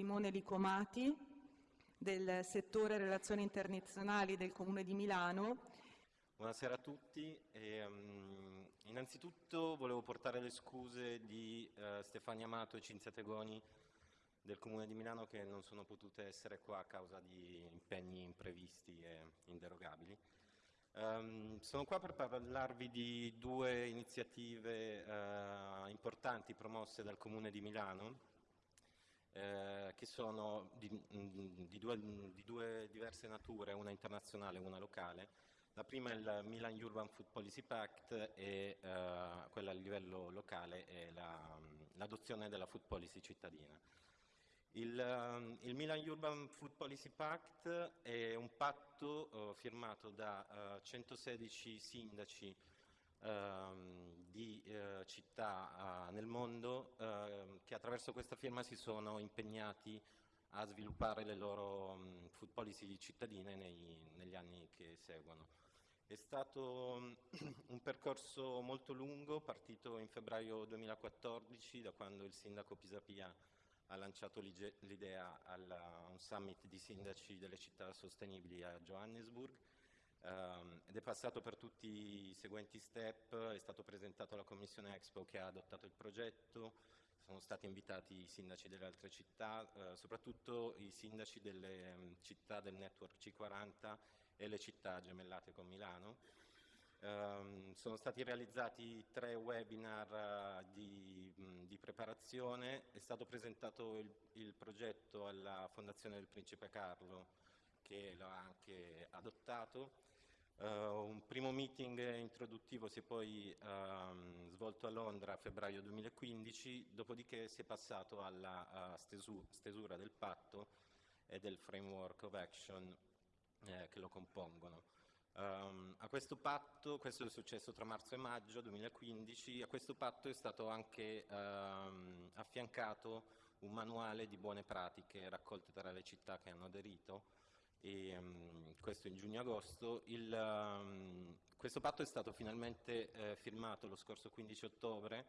Simone Licomati del settore relazioni internazionali del Comune di Milano. Buonasera a tutti. E, um, innanzitutto volevo portare le scuse di uh, Stefania Amato e Cinzia Tegoni del Comune di Milano che non sono potute essere qua a causa di impegni imprevisti e inderogabili. Um, sono qua per parlarvi di due iniziative uh, importanti promosse dal Comune di Milano, uh, che sono di, di, due, di, due, diverse nature, una internazionale e una locale. La prima è il Milan Urban Food Policy Pact e uh, quella a livello locale è l'adozione la, della Food Policy cittadina. Il, um, il, Milan Urban Food Policy Pact è un patto uh, firmato da uh, 116 sindaci uh, di uh, città uh, nel mondo ehm, che attraverso questa firma si sono impegnati a sviluppare le loro um, food policy cittadine nei, negli anni che seguono. È stato um, un percorso molto lungo, partito in febbraio 2014 da quando il sindaco Pisapia ha lanciato l'idea a un summit di sindaci delle città sostenibili a Johannesburg um, ed è passato per tutti i seguenti step, è stato presentato alla Commissione Expo che ha adottato il progetto, sono stati invitati i sindaci delle altre città, uh, soprattutto i sindaci delle um, città del network C40 e le città gemellate con Milano. Um, sono stati realizzati tre webinar uh, di, mh, di, preparazione, è stato presentato il, il, progetto alla Fondazione del Principe Carlo che lo ha anche adottato. Uh, un primo meeting introduttivo si è poi um, svolto a Londra a febbraio 2015, dopodiché si è passato alla stesu stesura del patto e del framework of action eh, che lo compongono. Um, a questo patto, questo è successo tra marzo e maggio 2015, a questo patto è stato anche um, affiancato un manuale di buone pratiche raccolte tra le città che hanno aderito, e, um, questo in giugno-agosto. questo patto è stato finalmente eh, firmato lo scorso 15 ottobre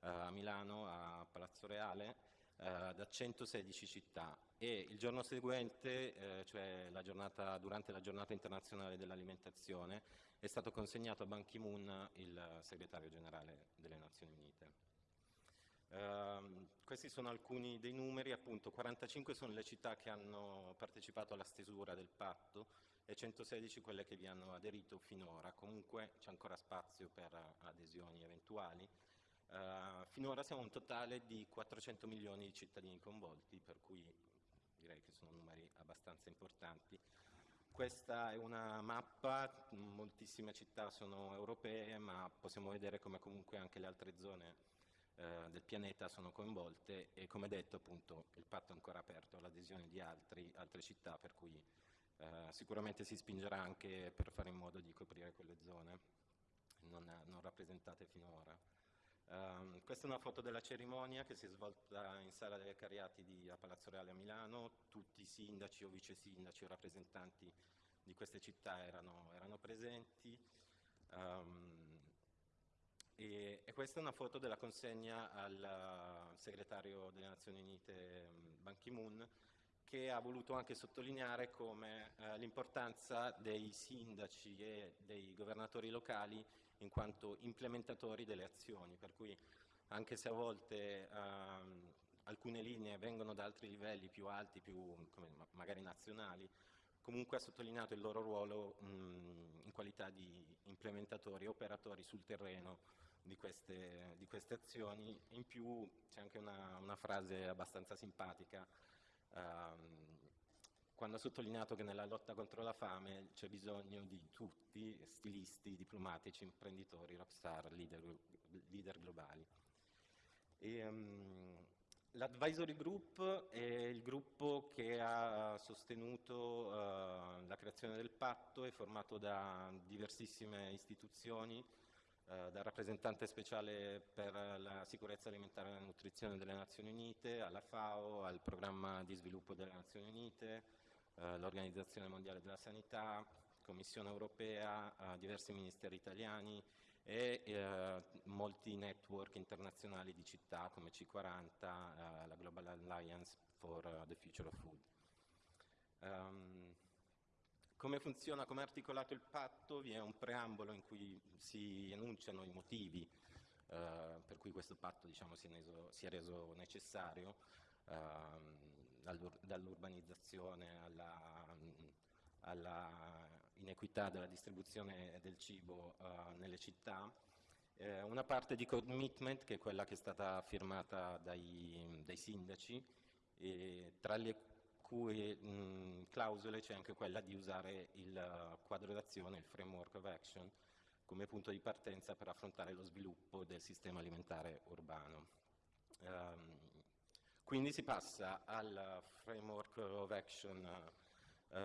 uh, a Milano, a Palazzo Reale, eh, da 116 città e il giorno seguente, eh, cioè la giornata, durante la giornata internazionale dell'alimentazione, è stato consegnato a Ban Ki-moon il segretario generale delle Nazioni Unite. Questi sono alcuni dei numeri, appunto 45 sono le città che hanno partecipato alla stesura del patto e 116 quelle che vi hanno aderito finora, comunque c'è ancora spazio per adesioni eventuali. Uh, finora siamo un totale di 400 milioni di cittadini coinvolti, per cui direi che sono numeri abbastanza importanti. Questa è una mappa, moltissime città sono europee, ma possiamo vedere come comunque anche le altre zone eh, del pianeta sono coinvolte e come detto appunto il patto è ancora aperto all'adesione di altri, altre città, per cui eh, sicuramente si spingerà anche per fare in modo di coprire quelle zone non, non rappresentate finora. Um, questa è una foto della cerimonia che si è svolta in Sala delle Cariati di, a Palazzo Reale a Milano, tutti i sindaci o vice sindaci o rappresentanti di queste città erano, erano presenti e, questa è una foto della consegna al segretario delle Nazioni Unite Ban Ki-moon che ha voluto anche sottolineare come eh, l'importanza dei sindaci e dei governatori locali in quanto implementatori delle azioni, per cui anche se a volte ehm, alcune linee vengono da altri livelli più alti, più magari nazionali, comunque ha sottolineato il loro ruolo mh, in qualità di implementatori, operatori sul terreno di queste, di queste azioni. In più c'è anche una, una, frase abbastanza simpatica ehm, quando ha sottolineato che nella lotta contro la fame c'è bisogno di tutti, stilisti, diplomatici, imprenditori, rockstar, leader, leader globali. Um, L'advisory group è il gruppo che ha sostenuto uh, la creazione del patto, è formato da diversissime istituzioni, uh, dal rappresentante speciale per la sicurezza alimentare e la nutrizione delle Nazioni Unite, alla FAO, al programma di sviluppo delle Nazioni Unite, eh, l'Organizzazione Mondiale della Sanità, Commissione Europea, diversi ministeri italiani e eh, molti network internazionali di città come C40, eh, la Global Alliance for the Future of Food. Um, come funziona, come è articolato il patto? Vi è un preambolo in cui si enunciano i motivi eh, per cui questo patto diciamo, si, è reso, si, è reso, necessario, eh, dall'urbanizzazione alla, alla, inequità della distribuzione del cibo eh, nelle città, eh, una parte di commitment che è quella che è stata firmata dai, dai sindaci, tra le cui mh, clausole c'è anche quella di usare il quadro d'azione, il framework of action, come punto di partenza per affrontare lo sviluppo del sistema alimentare urbano. Um, quindi si passa al framework of action uh,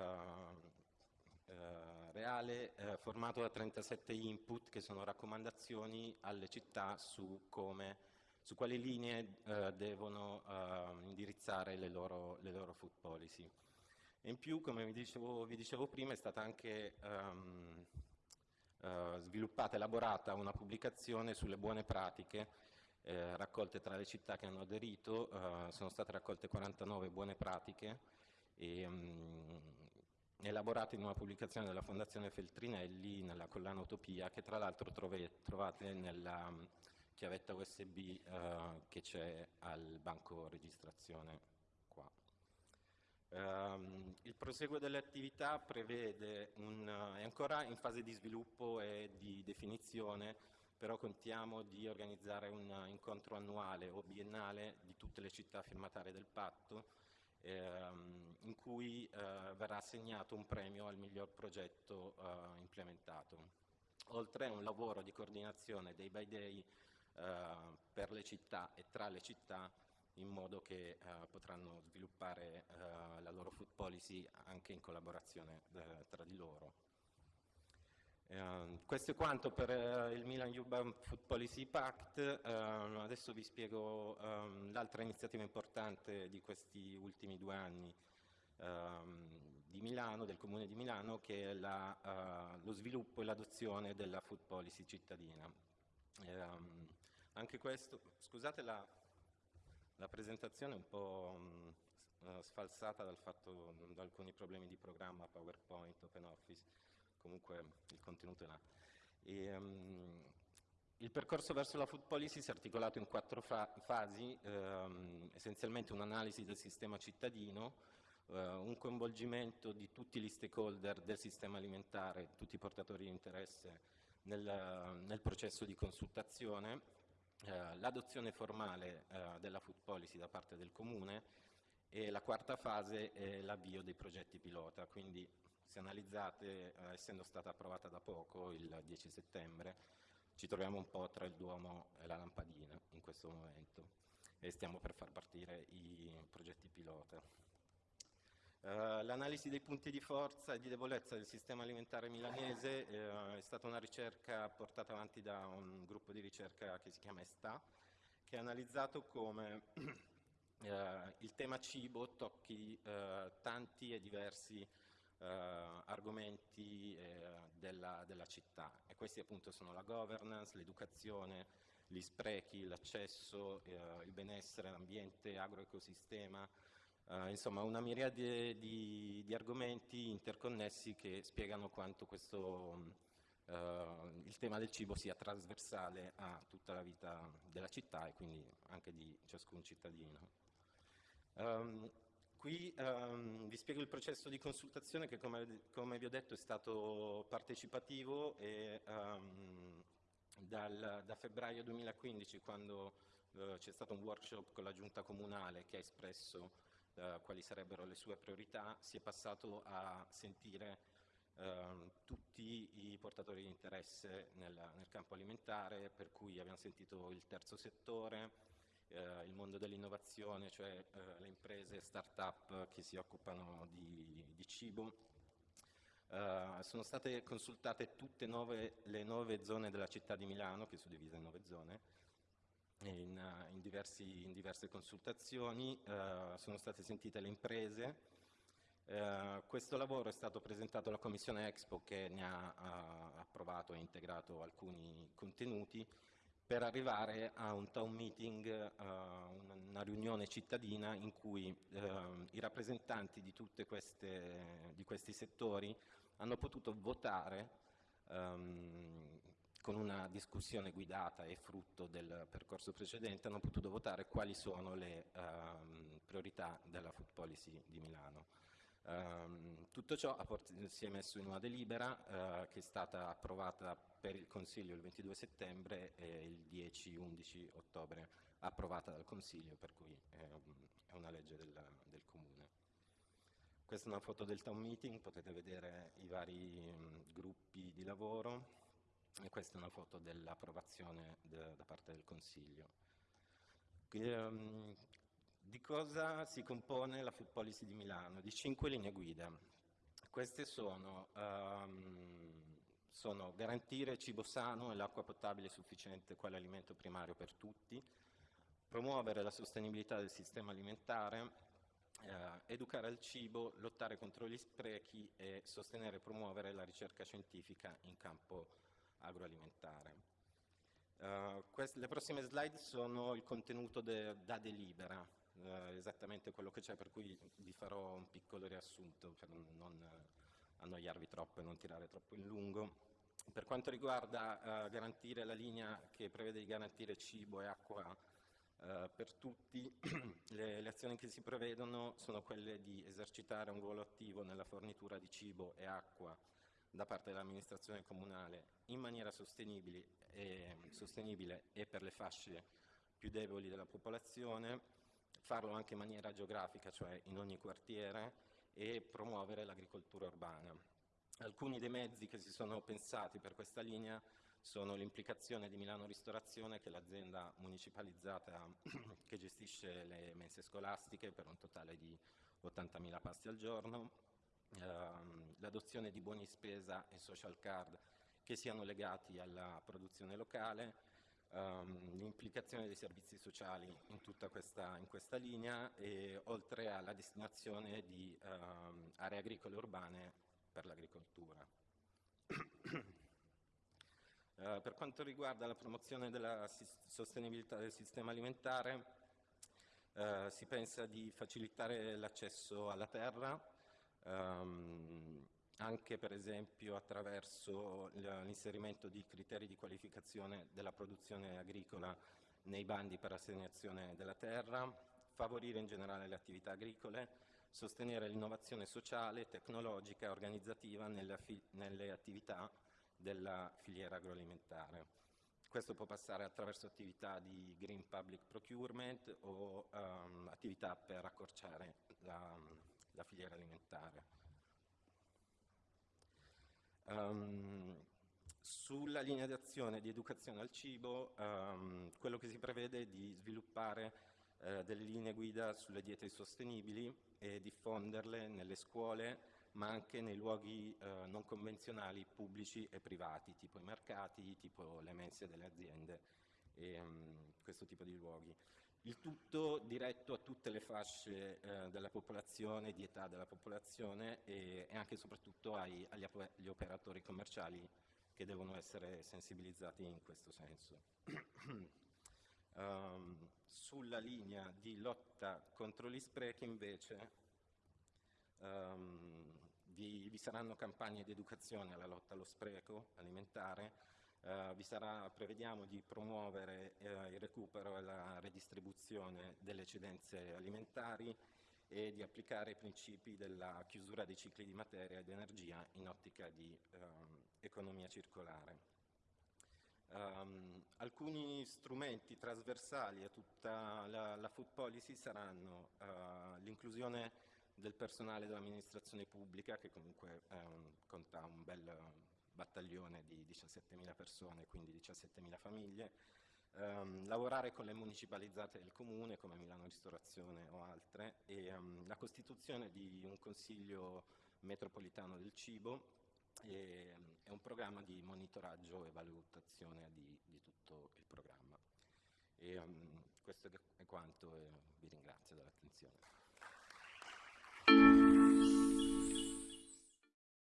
uh, reale uh, formato da 37 input che sono raccomandazioni alle città su, come, su quali linee devono indirizzare le loro, le loro, food policy. In più, come vi dicevo, vi dicevo prima, è stata anche um, eh, sviluppata elaborata una pubblicazione sulle buone pratiche eh, raccolte tra le città che hanno aderito, eh, sono state raccolte 49 buone pratiche e, mh, mm, elaborate in una pubblicazione della Fondazione Feltrinelli nella collana Utopia che tra l'altro trovate nella chiavetta USB eh, che c'è al banco registrazione Um, il proseguo delle attività prevede un, è ancora in fase di sviluppo e di definizione, però contiamo di organizzare un incontro annuale o biennale di tutte le città firmatarie del patto, ehm, in cui eh, verrà assegnato un premio al miglior progetto eh, implementato. Oltre a un lavoro di coordinazione dei by day eh, per le città e tra le città, in modo che eh, potranno sviluppare eh, la loro food policy anche in collaborazione eh, tra di loro. Uh, questo è quanto per uh, il Milan Urban Food Policy Pact, uh, adesso vi spiego um, l'altra iniziativa importante di questi ultimi due anni um, di Milano, del Comune di Milano, che è la, lo sviluppo e l'adozione della Food Policy cittadina. Um, anche questo, scusate la, la presentazione un po' mh, mm, sfalsata dal fatto, da alcuni problemi di programma, PowerPoint, OpenOffice, comunque il contenuto è là. E, um, il percorso verso la food policy si è articolato in quattro fa fasi, ehm, essenzialmente un'analisi del sistema cittadino, eh, un coinvolgimento di tutti gli stakeholder del sistema alimentare, tutti i portatori di interesse nel, nel processo di consultazione, eh, l'adozione formale eh, della food policy da parte del Comune e la quarta fase è l'avvio dei progetti pilota, quindi se analizzate, eh, essendo stata approvata da poco, il 10 settembre, ci troviamo un po' tra il Duomo e la lampadina in questo momento e stiamo per far partire i progetti pilota. Uh, L'analisi dei punti di forza e di debolezza del sistema alimentare milanese uh, è stata una ricerca portata avanti da un gruppo di ricerca che si chiama ESTA, che ha analizzato come uh, il tema cibo tocchi tanti e diversi argomenti della, della, città. E questi appunto sono la governance, l'educazione, gli sprechi, l'accesso, il benessere, l'ambiente, agroecosistema, Uh, insomma, una miriade di, di, argomenti interconnessi che spiegano quanto questo, uh, il tema del cibo sia trasversale a tutta la vita della città e quindi anche di ciascun cittadino. Um, qui um, vi spiego il processo di consultazione che, come, come, vi ho detto, è stato partecipativo e dal, da febbraio 2015, quando uh, c'è stato un workshop con la giunta comunale che ha espresso eh, quali sarebbero le sue priorità, si è passato a sentire eh, tutti i portatori di interesse nel, nel, campo alimentare, per cui abbiamo sentito il terzo settore, eh, il mondo dell'innovazione, cioè eh, le imprese, start-up che si occupano di, di cibo. Uh, sono state consultate tutte nove, le nove zone della città di Milano, che sono divise in nove zone, eh, in, diversi, in diverse consultazioni, uh, sono state sentite le imprese, Eh, questo lavoro è stato presentato alla Commissione Expo che ne ha, ha approvato e integrato alcuni contenuti per arrivare a un town meeting, uh, una riunione cittadina in cui uh, i rappresentanti di tutti questi settori hanno potuto votare um, con una discussione guidata e frutto del percorso precedente, hanno potuto votare quali sono le um, priorità della food policy di Milano. Um, tutto ciò si è messo in una delibera uh, che è stata approvata per il Consiglio il 22 settembre e il 10-11 ottobre approvata dal Consiglio, per cui è, è una legge del, del, Comune. Questa è una foto del town meeting, potete vedere i vari um, gruppi di lavoro e questa è una foto dell'approvazione de, da parte del Consiglio. Um, di cosa si compone la Food Policy di Milano? Di cinque linee guida. Queste sono, um, sono garantire cibo sano e l'acqua potabile sufficiente quale alimento primario per tutti, promuovere la sostenibilità del sistema alimentare, eh, educare al cibo, lottare contro gli sprechi e sostenere e promuovere la ricerca scientifica in campo agroalimentare. Uh, queste, le prossime slide sono il contenuto de, da delibera, eh, esattamente quello che c'è, per cui vi farò un piccolo riassunto per non annoiarvi troppo e non tirare troppo in lungo. Per quanto riguarda eh, garantire la linea che prevede di garantire cibo e acqua eh, per tutti, le, le, azioni che si prevedono sono quelle di esercitare un ruolo attivo nella fornitura di cibo e acqua da parte dell'amministrazione comunale in maniera sostenibile e, sostenibile e per le fasce più deboli della popolazione, farlo anche in maniera geografica, cioè in ogni quartiere, e promuovere l'agricoltura urbana. Alcuni dei mezzi che si sono pensati per questa linea sono l'implicazione di Milano Ristorazione, che è l'azienda municipalizzata che gestisce le mense scolastiche per un totale di 80.000 pasti al giorno, ehm, l'adozione di buoni spesa e social card che siano legati alla produzione locale, um, l'implicazione dei servizi sociali in tutta questa, in questa linea e oltre alla destinazione di um, aree agricole urbane per l'agricoltura. Uh, per quanto riguarda la promozione della sostenibilità del sistema alimentare, uh, si pensa di facilitare l'accesso alla terra, um, anche per esempio attraverso l'inserimento di criteri di qualificazione della produzione agricola nei bandi per l'assegnazione della terra, favorire in generale le attività agricole, sostenere l'innovazione sociale, tecnologica e organizzativa nelle, nelle attività della filiera agroalimentare. Questo può passare attraverso attività di green public procurement o um, attività per accorciare la, la filiera alimentare. Um, sulla linea di azione di educazione al cibo, um, quello che si prevede è di sviluppare uh, delle linee guida sulle diete sostenibili e diffonderle nelle scuole, ma anche nei luoghi uh, non convenzionali pubblici e privati, tipo i mercati, tipo le mense delle aziende e um, questo tipo di luoghi. Il tutto diretto a tutte le fasce eh, della popolazione, di età della popolazione e, e anche e soprattutto ai, agli, agli, operatori commerciali che devono essere sensibilizzati in questo senso. um, sulla linea di lotta contro gli sprechi invece um, vi, vi saranno campagne di educazione alla lotta allo spreco alimentare Uh, sarà, prevediamo di promuovere uh, il recupero e la redistribuzione delle eccedenze alimentari e di applicare i principi della chiusura dei cicli di materia e di energia in ottica di um, economia circolare. Um, alcuni strumenti trasversali a tutta la, la food policy saranno uh, l'inclusione del personale dell'amministrazione pubblica, che comunque um, conta un bel battaglione di 17.000 persone, quindi 17.000 famiglie, um, lavorare con le municipalizzate del comune come Milano Ristorazione o altre e um, la costituzione di un consiglio metropolitano del cibo e, um, è un programma di monitoraggio e valutazione di, di tutto il programma. E, questo è quanto e vi ringrazio dell'attenzione.